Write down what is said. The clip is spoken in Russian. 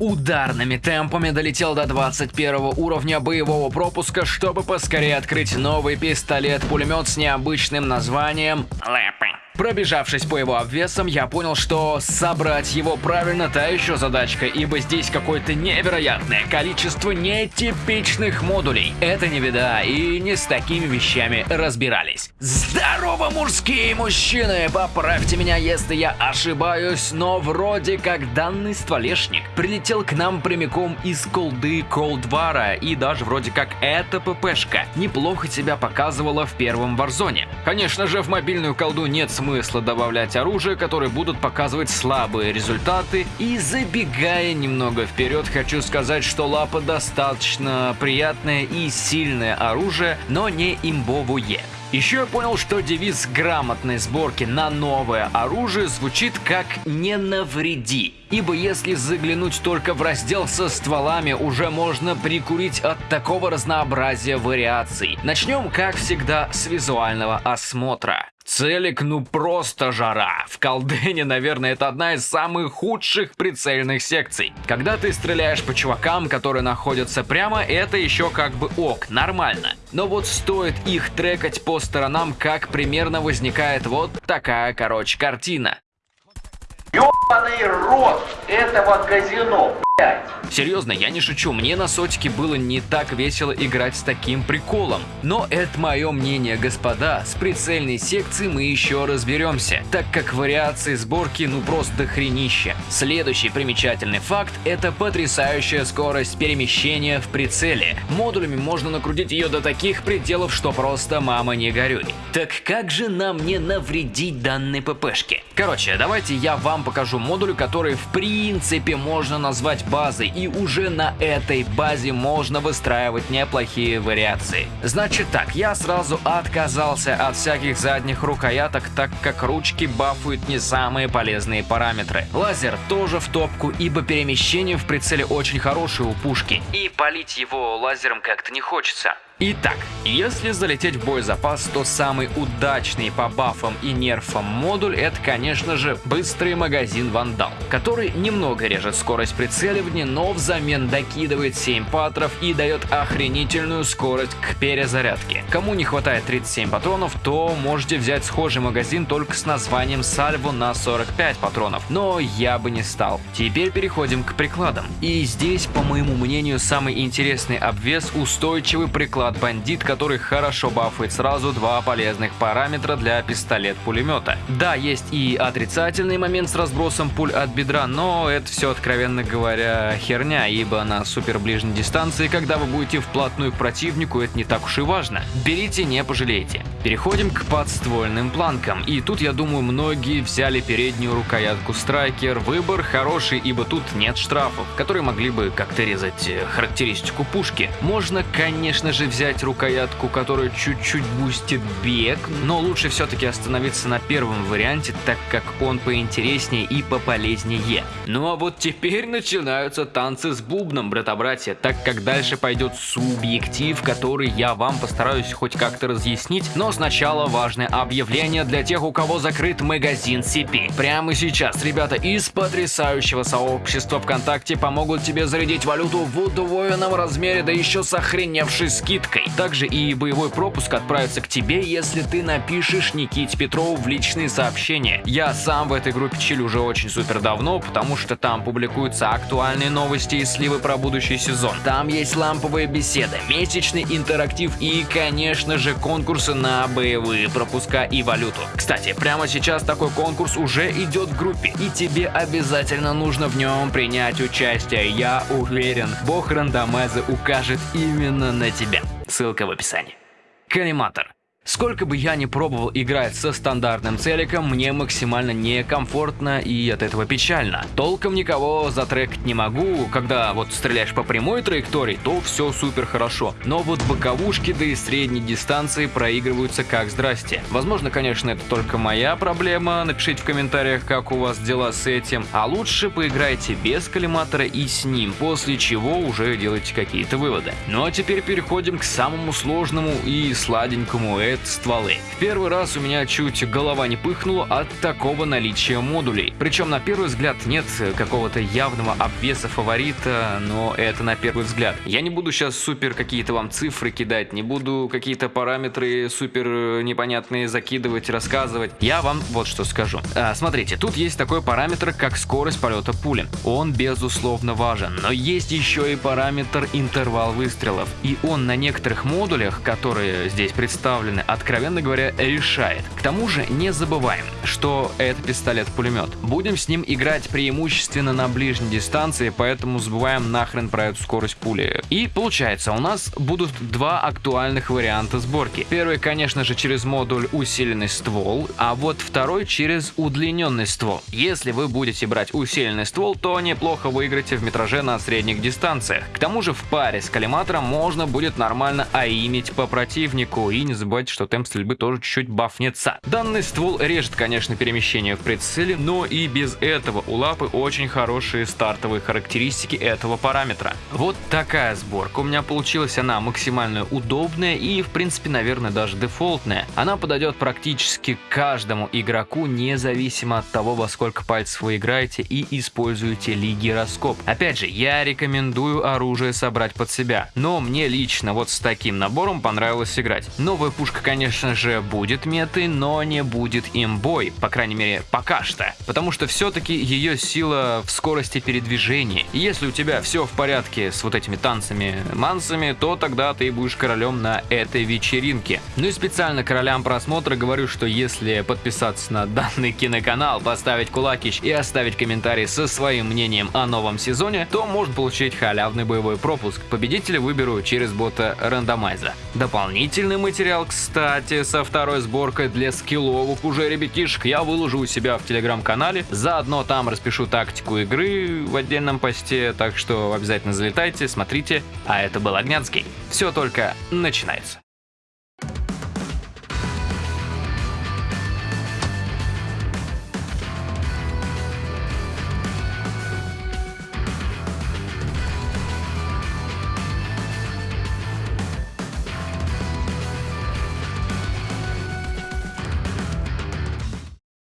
ударными темпами долетел до 21 уровня боевого пропуска, чтобы поскорее открыть новый пистолет-пулемет с необычным названием «Лэпы». Пробежавшись по его обвесам, я понял, что собрать его правильно та еще задачка, ибо здесь какое-то невероятное количество нетипичных модулей. Это не беда, и не с такими вещами разбирались. Здорово, мужские мужчины! Поправьте меня, если я ошибаюсь, но вроде как данный стволешник прилетел к нам прямиком из колды Колдвара, и даже вроде как эта ППшка неплохо себя показывала в первом Варзоне. Конечно же, в мобильную колду нет смысла смысла добавлять оружие, которые будут показывать слабые результаты. И забегая немного вперед, хочу сказать, что лапа достаточно приятное и сильное оружие, но не имбовое. Еще я понял, что девиз грамотной сборки на новое оружие звучит как «не навреди». Ибо если заглянуть только в раздел со стволами, уже можно прикурить от такого разнообразия вариаций. Начнем, как всегда, с визуального осмотра. Целик ну просто жара. В колдене, наверное, это одна из самых худших прицельных секций. Когда ты стреляешь по чувакам, которые находятся прямо, это еще как бы ок, нормально. Но вот стоит их трекать по сторонам, как примерно возникает вот такая, короче, картина. Ёбаный рот этого казино. Серьезно, я не шучу, мне на сотике было не так весело играть с таким приколом. Но это мое мнение, господа, с прицельной секцией мы еще разберемся, так как вариации сборки ну просто хренище. Следующий примечательный факт – это потрясающая скорость перемещения в прицеле. Модулями можно накрутить ее до таких пределов, что просто мама не горюй. Так как же нам не навредить данной ППшке? Короче, давайте я вам покажу модуль, который в принципе можно назвать базой и уже на этой базе можно выстраивать неплохие вариации. Значит так, я сразу отказался от всяких задних рукояток, так как ручки бафуют не самые полезные параметры. Лазер тоже в топку, ибо перемещение в прицеле очень хорошее у пушки, и палить его лазером как-то не хочется. Итак, если залететь в боезапас, то самый удачный по бафам и нерфам модуль это, конечно же, быстрый магазин Вандал, который немного режет скорость прицеливания, но взамен докидывает 7 патров и дает охренительную скорость к перезарядке. Кому не хватает 37 патронов, то можете взять схожий магазин только с названием Сальво на 45 патронов, но я бы не стал. Теперь переходим к прикладам. И здесь, по моему мнению, самый интересный обвес устойчивый приклад от бандит, который хорошо бафает сразу два полезных параметра для пистолет-пулемета. Да, есть и отрицательный момент с разбросом пуль от бедра, но это все, откровенно говоря, херня, ибо на супер ближней дистанции, когда вы будете вплотную к противнику, это не так уж и важно. Берите, не пожалеете. Переходим к подствольным планкам, и тут, я думаю, многие взяли переднюю рукоятку Страйкер. Выбор хороший, ибо тут нет штрафов, которые могли бы как-то резать э, характеристику пушки. Можно, конечно же, взять взять рукоятку, которая чуть-чуть бустит бег, но лучше все-таки остановиться на первом варианте, так как он поинтереснее и пополезнее. Ну а вот теперь начинаются танцы с бубном, брата-братья, так как дальше пойдет субъектив, который я вам постараюсь хоть как-то разъяснить, но сначала важное объявление для тех, у кого закрыт магазин CP. Прямо сейчас ребята из потрясающего сообщества ВКонтакте помогут тебе зарядить валюту в удвоенном размере, да еще с охреневшей скидкой скидкой. Также и боевой пропуск отправится к тебе, если ты напишешь Никите Петрову в личные сообщения. Я сам в этой группе чилю уже очень супер давно, потому что там публикуются актуальные новости и сливы про будущий сезон. Там есть ламповые беседы, месячный интерактив и, конечно же, конкурсы на боевые пропуска и валюту. Кстати, прямо сейчас такой конкурс уже идет в группе, и тебе обязательно нужно в нем принять участие. Я уверен, бог рандомайза укажет именно на тебя. Ссылка в описании. Коллиматор. Сколько бы я ни пробовал играть со стандартным целиком, мне максимально некомфортно и от этого печально. Толком никого затрекать не могу, когда вот стреляешь по прямой траектории, то все супер хорошо. Но вот боковушки да и средней дистанции проигрываются как здрасте. Возможно, конечно, это только моя проблема, напишите в комментариях, как у вас дела с этим. А лучше поиграйте без коллиматора и с ним, после чего уже делайте какие-то выводы. Ну а теперь переходим к самому сложному и сладенькому стволы. В первый раз у меня чуть голова не пыхнула от такого наличия модулей. Причем на первый взгляд нет какого-то явного обвеса фаворита, но это на первый взгляд. Я не буду сейчас супер какие-то вам цифры кидать, не буду какие-то параметры супер непонятные закидывать, рассказывать. Я вам вот что скажу. А, смотрите, тут есть такой параметр, как скорость полета пули. Он безусловно важен, но есть еще и параметр интервал выстрелов. И он на некоторых модулях, которые здесь представлены, откровенно говоря, решает. К тому же не забываем, что это пистолет-пулемет. Будем с ним играть преимущественно на ближней дистанции, поэтому забываем нахрен про эту скорость пули. И получается, у нас будут два актуальных варианта сборки. Первый, конечно же, через модуль усиленный ствол, а вот второй через удлиненный ствол. Если вы будете брать усиленный ствол, то неплохо выиграете в метраже на средних дистанциях. К тому же в паре с коллиматором можно будет нормально аимить по противнику. И не забывайте, что темп стрельбы тоже чуть-чуть бафнется. Данный ствол режет, конечно, перемещение в прицеле, но и без этого у лапы очень хорошие стартовые характеристики этого параметра. Вот такая сборка у меня получилась, она максимально удобная и, в принципе, наверное, даже дефолтная. Она подойдет практически каждому игроку, независимо от того, во сколько пальцев вы играете и используете ли гироскоп. Опять же, я рекомендую оружие собрать под себя, но мне лично вот с таким набором понравилось играть. Новая пушка, конечно же, будет метой, но не будет имбой, по крайней мере, пока что. Потому что все-таки ее сила в скорости передвижения. И если у тебя все в порядке с вот этими танцами-мансами, то тогда ты будешь королем на этой вечеринке. Ну и специально королям просмотра говорю, что если подписаться на данный киноканал, поставить кулакич и оставить комментарий со своим мнением о новом сезоне, то можно получить халявный боевой пропуск. Победителя выберу через бота рандомайза. Дополнительный материал, кстати, со второй сборкой для скилловых уже ребятишек я выложу у себя в телеграм-канале. Заодно там распишу тактику игры в отдельном посте, так что обязательно залетайте, смотрите. А это был Огнянский. Все только начинается.